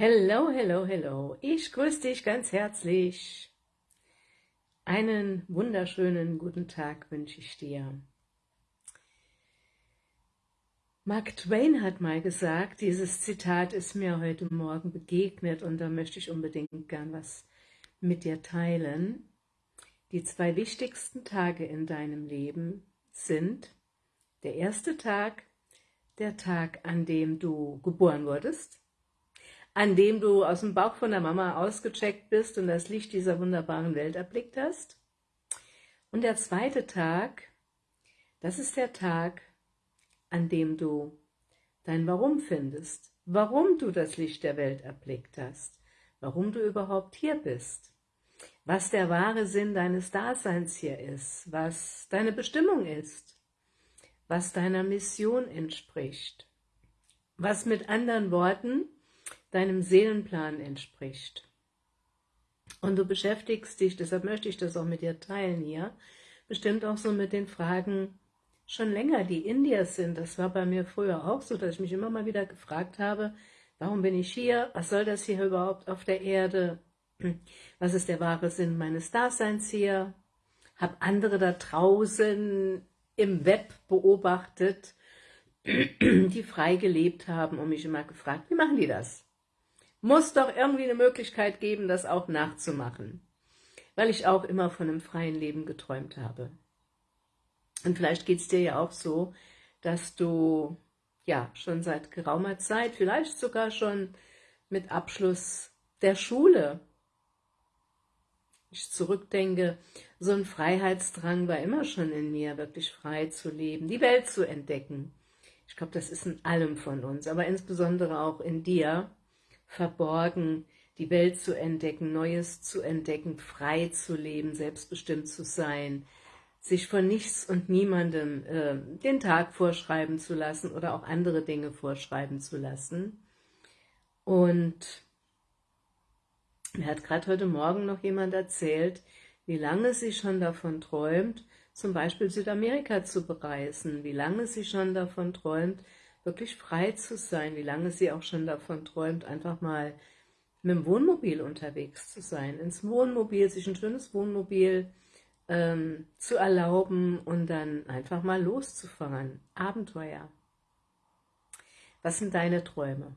Hello, hello, hello. Ich grüße dich ganz herzlich. Einen wunderschönen guten Tag wünsche ich dir. Mark Twain hat mal gesagt, dieses Zitat ist mir heute Morgen begegnet und da möchte ich unbedingt gern was mit dir teilen. Die zwei wichtigsten Tage in deinem Leben sind der erste Tag, der Tag, an dem du geboren wurdest, an dem du aus dem Bauch von der Mama ausgecheckt bist und das Licht dieser wunderbaren Welt erblickt hast. Und der zweite Tag, das ist der Tag, an dem du dein Warum findest, warum du das Licht der Welt erblickt hast, warum du überhaupt hier bist, was der wahre Sinn deines Daseins hier ist, was deine Bestimmung ist, was deiner Mission entspricht, was mit anderen Worten deinem Seelenplan entspricht. Und du beschäftigst dich, deshalb möchte ich das auch mit dir teilen hier, bestimmt auch so mit den Fragen schon länger, die in dir sind. Das war bei mir früher auch so, dass ich mich immer mal wieder gefragt habe, warum bin ich hier? Was soll das hier überhaupt auf der Erde? Was ist der wahre Sinn meines Daseins hier? Hab andere da draußen im Web beobachtet, die frei gelebt haben und mich immer gefragt, wie machen die das? Muss doch irgendwie eine Möglichkeit geben, das auch nachzumachen, weil ich auch immer von einem freien Leben geträumt habe. Und vielleicht geht es dir ja auch so, dass du ja schon seit geraumer Zeit, vielleicht sogar schon mit Abschluss der Schule, ich zurückdenke, so ein Freiheitsdrang war immer schon in mir, wirklich frei zu leben, die Welt zu entdecken. Ich glaube, das ist in allem von uns, aber insbesondere auch in dir, verborgen, die Welt zu entdecken, Neues zu entdecken, frei zu leben, selbstbestimmt zu sein, sich von nichts und niemandem äh, den Tag vorschreiben zu lassen oder auch andere Dinge vorschreiben zu lassen. Und mir hat gerade heute Morgen noch jemand erzählt, wie lange sie schon davon träumt, zum Beispiel Südamerika zu bereisen, wie lange sie schon davon träumt, wirklich frei zu sein, wie lange sie auch schon davon träumt, einfach mal mit dem Wohnmobil unterwegs zu sein, ins Wohnmobil, sich ein schönes Wohnmobil ähm, zu erlauben und dann einfach mal loszufahren. Abenteuer. Was sind deine Träume?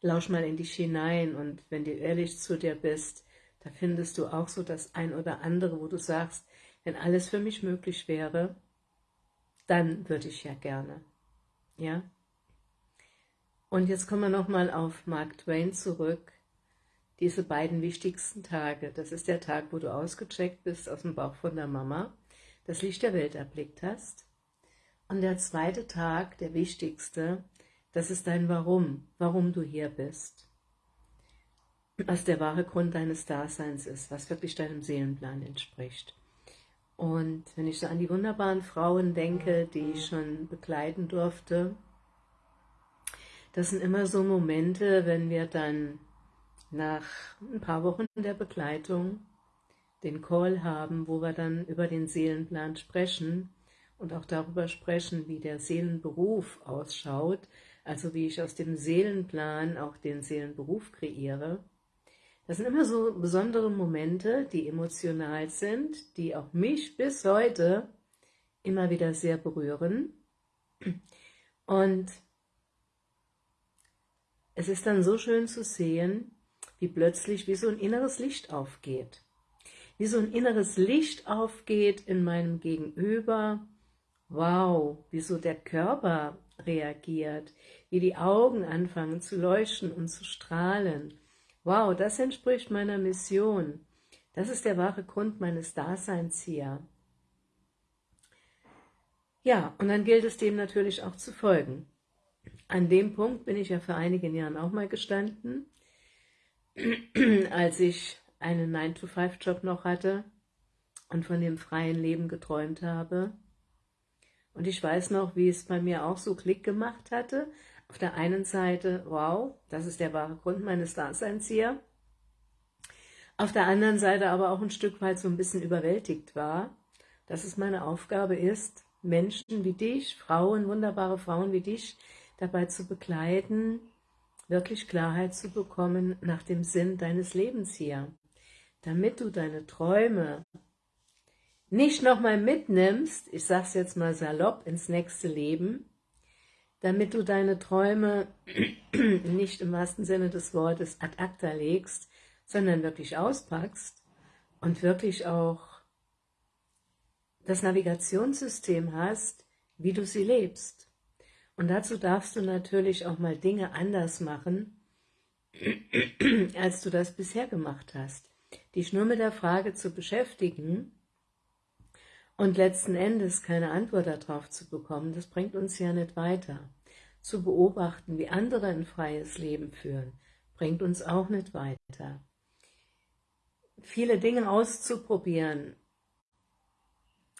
Lausch mal in dich hinein und wenn du ehrlich zu dir bist, da findest du auch so das ein oder andere, wo du sagst, wenn alles für mich möglich wäre, dann würde ich ja gerne. Ja? Und jetzt kommen wir nochmal auf Mark Twain zurück. Diese beiden wichtigsten Tage, das ist der Tag, wo du ausgecheckt bist aus dem Bauch von der Mama, das Licht der Welt erblickt hast. Und der zweite Tag, der wichtigste, das ist dein Warum, warum du hier bist. Was der wahre Grund deines Daseins ist, was wirklich deinem Seelenplan entspricht. Und wenn ich so an die wunderbaren Frauen denke, die ich schon begleiten durfte, das sind immer so Momente, wenn wir dann nach ein paar Wochen der Begleitung den Call haben, wo wir dann über den Seelenplan sprechen und auch darüber sprechen, wie der Seelenberuf ausschaut, also wie ich aus dem Seelenplan auch den Seelenberuf kreiere. Das sind immer so besondere Momente, die emotional sind, die auch mich bis heute immer wieder sehr berühren. Und es ist dann so schön zu sehen, wie plötzlich wie so ein inneres Licht aufgeht. Wie so ein inneres Licht aufgeht in meinem Gegenüber. Wow, wie so der Körper reagiert, wie die Augen anfangen zu leuchten und zu strahlen Wow, das entspricht meiner Mission. Das ist der wahre Grund meines Daseins hier. Ja, und dann gilt es dem natürlich auch zu folgen. An dem Punkt bin ich ja vor einigen Jahren auch mal gestanden, als ich einen 9-to-5-Job noch hatte und von dem freien Leben geträumt habe. Und ich weiß noch, wie es bei mir auch so Klick gemacht hatte, auf der einen Seite, wow, das ist der wahre Grund meines Daseins hier. Auf der anderen Seite aber auch ein Stück weit so ein bisschen überwältigt war, dass es meine Aufgabe ist, Menschen wie dich, Frauen, wunderbare Frauen wie dich, dabei zu begleiten, wirklich Klarheit zu bekommen nach dem Sinn deines Lebens hier, damit du deine Träume nicht nochmal mitnimmst, ich sag's jetzt mal salopp, ins nächste Leben, damit du deine Träume nicht im wahrsten Sinne des Wortes ad acta legst, sondern wirklich auspackst und wirklich auch das Navigationssystem hast, wie du sie lebst. Und dazu darfst du natürlich auch mal Dinge anders machen, als du das bisher gemacht hast. Dich nur mit der Frage zu beschäftigen und letzten Endes keine Antwort darauf zu bekommen, das bringt uns ja nicht weiter. Zu beobachten, wie andere ein freies Leben führen, bringt uns auch nicht weiter. Viele Dinge auszuprobieren,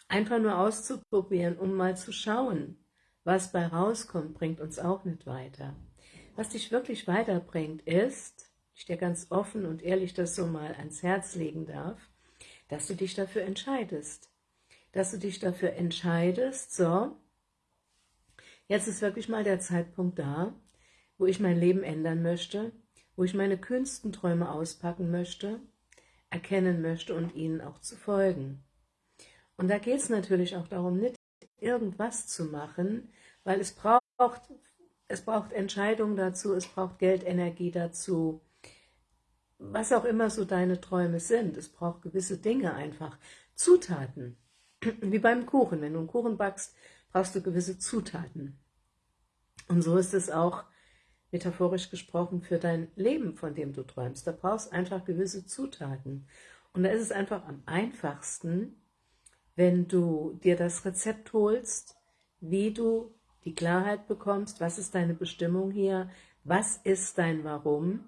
einfach nur auszuprobieren, um mal zu schauen, was bei rauskommt, bringt uns auch nicht weiter. Was dich wirklich weiterbringt, ist, ich dir ganz offen und ehrlich das so mal ans Herz legen darf, dass du dich dafür entscheidest. Dass du dich dafür entscheidest, so, jetzt ist wirklich mal der Zeitpunkt da, wo ich mein Leben ändern möchte, wo ich meine kühnsten Träume auspacken möchte, erkennen möchte und ihnen auch zu folgen. Und da geht es natürlich auch darum, nicht irgendwas zu machen, weil es braucht, es braucht Entscheidungen dazu, es braucht Geldenergie dazu, was auch immer so deine Träume sind. Es braucht gewisse Dinge einfach, Zutaten, wie beim Kuchen. Wenn du einen Kuchen backst, brauchst du gewisse Zutaten. Und so ist es auch metaphorisch gesprochen für dein Leben, von dem du träumst. Da brauchst einfach gewisse Zutaten. Und da ist es einfach am einfachsten, wenn du dir das Rezept holst, wie du die Klarheit bekommst, was ist deine Bestimmung hier, was ist dein Warum,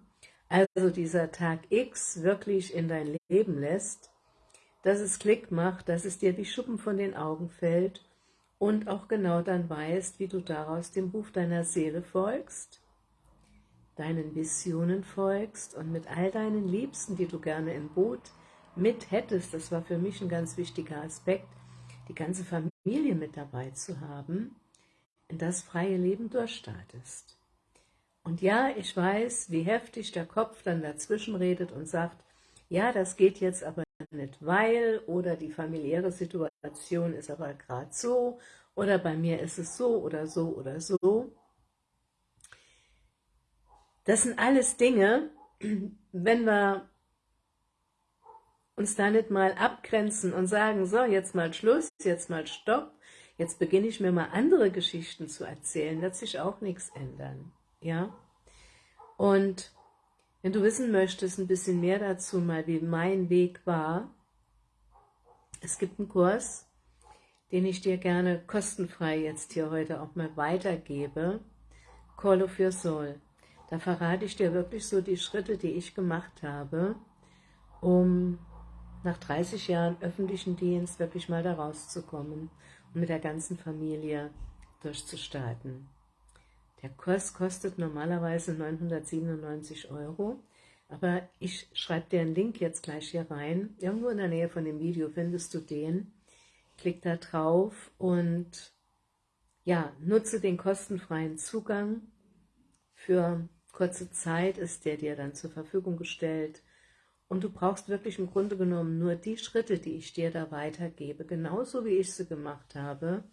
also dieser Tag X wirklich in dein Leben lässt, dass es Klick macht, dass es dir wie Schuppen von den Augen fällt und auch genau dann weißt, wie du daraus dem Ruf deiner Seele folgst, deinen Visionen folgst und mit all deinen Liebsten, die du gerne im Boot mit hättest, das war für mich ein ganz wichtiger Aspekt, die ganze Familie mit dabei zu haben, in das freie Leben durchstartest. Und ja, ich weiß, wie heftig der Kopf dann dazwischen redet und sagt, ja, das geht jetzt aber nicht, weil, oder die familiäre Situation ist aber gerade so, oder bei mir ist es so oder so oder so. Das sind alles Dinge, wenn wir uns da nicht mal abgrenzen und sagen, so, jetzt mal Schluss, jetzt mal Stopp, jetzt beginne ich mir mal andere Geschichten zu erzählen, wird sich auch nichts ändern, ja. Und wenn du wissen möchtest, ein bisschen mehr dazu mal, wie mein Weg war, es gibt einen Kurs, den ich dir gerne kostenfrei jetzt hier heute auch mal weitergebe, Call of Your Soul. Da verrate ich dir wirklich so die Schritte, die ich gemacht habe, um nach 30 Jahren öffentlichen Dienst wirklich mal da rauszukommen und mit der ganzen Familie durchzustarten. Der Kurs kostet normalerweise 997 Euro, aber ich schreibe dir einen Link jetzt gleich hier rein. Irgendwo in der Nähe von dem Video findest du den. Klick da drauf und ja, nutze den kostenfreien Zugang. Für kurze Zeit ist der dir dann zur Verfügung gestellt und du brauchst wirklich im Grunde genommen nur die Schritte, die ich dir da weitergebe, genauso wie ich sie gemacht habe,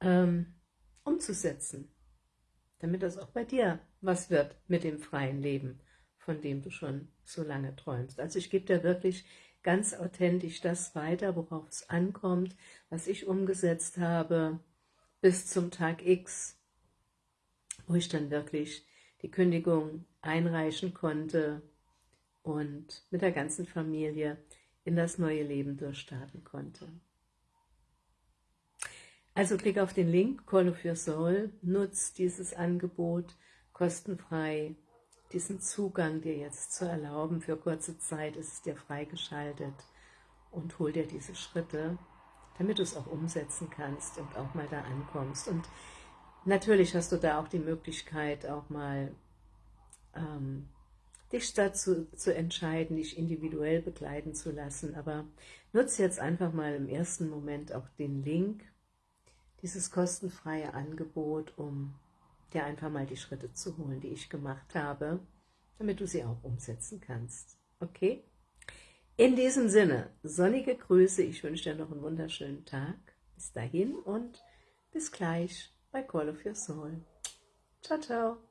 ähm, umzusetzen, damit das auch bei dir was wird mit dem freien Leben, von dem du schon so lange träumst. Also ich gebe dir wirklich ganz authentisch das weiter, worauf es ankommt, was ich umgesetzt habe bis zum Tag X, wo ich dann wirklich die Kündigung einreichen konnte, und mit der ganzen Familie in das neue Leben durchstarten konnte. Also klick auf den Link Call of Your Soul, nutz dieses Angebot kostenfrei, diesen Zugang dir jetzt zu erlauben. Für kurze Zeit ist es dir freigeschaltet und hol dir diese Schritte, damit du es auch umsetzen kannst und auch mal da ankommst. Und natürlich hast du da auch die Möglichkeit, auch mal ähm, dich dazu zu entscheiden, dich individuell begleiten zu lassen. Aber nutze jetzt einfach mal im ersten Moment auch den Link, dieses kostenfreie Angebot, um dir einfach mal die Schritte zu holen, die ich gemacht habe, damit du sie auch umsetzen kannst. Okay? In diesem Sinne, sonnige Grüße, ich wünsche dir noch einen wunderschönen Tag. Bis dahin und bis gleich bei Call of Your Soul. Ciao, ciao.